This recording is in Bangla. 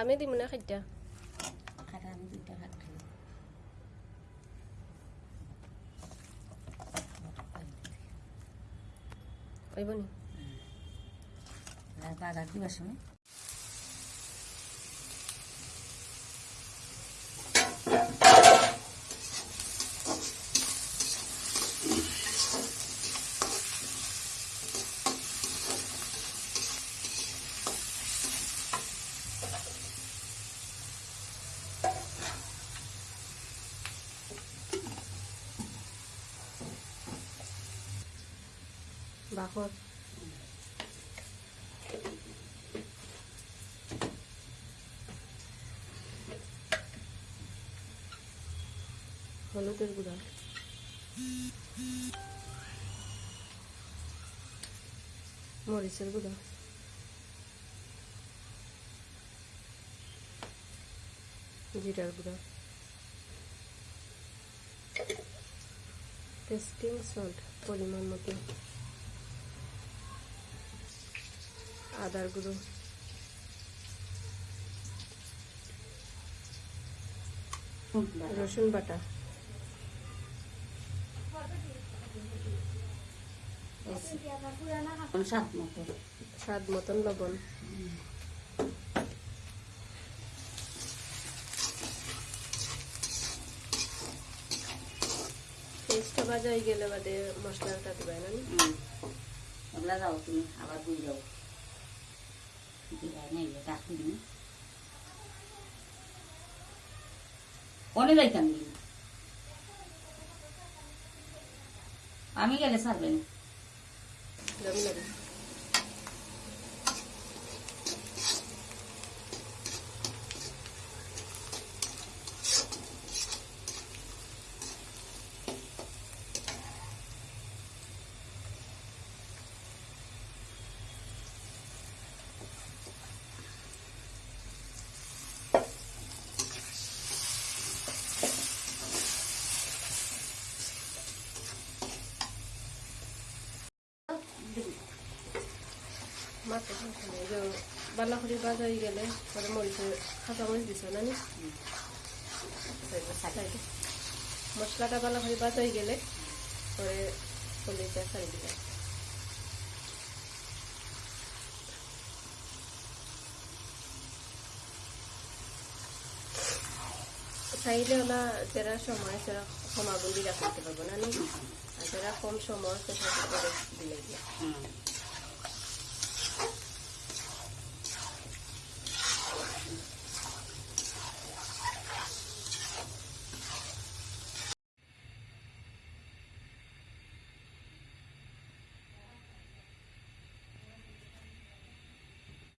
عملي مناخد ده Terima kasih. বাকর। হলুদের গুঁড়া। মরিচের গুঁড়া। জিরার গুঁড়া। টেস্টিং সল্ট পরিমাণ মতো। আদার গুঁড়ো রসুন বাটা। স্বাদ মতন লবণ। পেস্টটা ভাজা হয়ে গেলে বাদে মশলাটা দিবে না নি? যাও তুমি আবার দুই যাও नाही टाकून कोणी जायचं आम्ही आम्ही गेले सगळ्यांनी গেলে ছাড়বেন যাবি না রে? মাত্র খাইখানে এই যে বালাখড়ি ভাজা হয়ে গেলে পরে মরিচে কাঁচা মরিচ দিছ না। মশলাটা ভাজা হয়ে গেলে পরে পলিটা ছাড়ি দিবে চাইলে ওলা যারা সময় সেরা কম আগুন দিয়ে রাখতে পারব না নি? আর যারা কম সময় সেটা করে দিলে।